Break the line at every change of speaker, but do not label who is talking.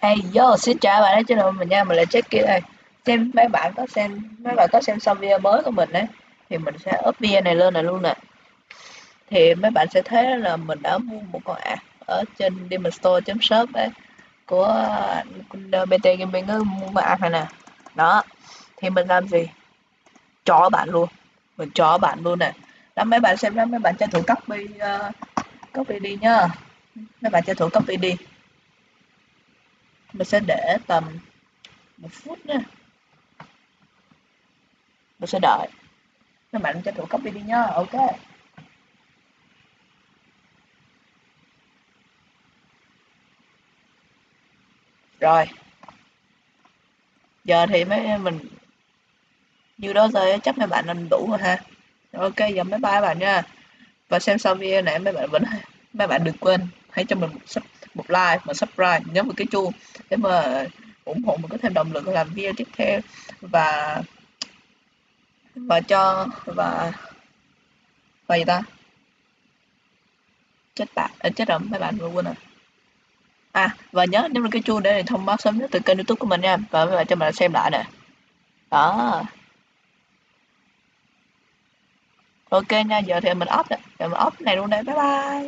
Hey yo, xin chào bạn đã trên đội mình nha, mình là Jackie đây. Xem mấy bạn có xem mấy bạn có xem xong video mới của mình đấy thì mình sẽ up video này lên này luôn nè. Thì mấy bạn sẽ thấy là mình đã mua một con ạ ở trên demonstore.shop đấy của BT Gaming mua con này nè. Đó. Thì mình làm gì? Cho bạn luôn. Mình cho bạn luôn nè. Đó mấy bạn xem đó mấy bạn tranh thủ copy uh, copy đi nhá. Mấy bạn tranh thủ copy đi mình sẽ để tầm một phút nha. Mình sẽ đợi. Các bạn cho thủ copy đi nhá ok. Rồi. Giờ thì mấy mình như đó rồi chắc mấy bạn nên đủ rồi ha. Ok, giờ mấy bye bạn nha. Và xem xong video này mấy bạn vẫn mấy bạn đừng quên hãy cho mình một một like và subscribe nhấn vào cái chuông để mà ủng hộ mình có thêm động lực làm video tiếp theo. Và và cho và và gì ta? Chết bạn à, chết rồi mấy bạn vừa quên rồi. À và nhớ nhấn vào cái chuông để thông báo sớm nhất từ kênh youtube của mình nha. Và mấy bạn cho mình xem lại nè. Đó. Ok nha giờ thì mình off rồi giờ mình off này luôn đây. Bye bye.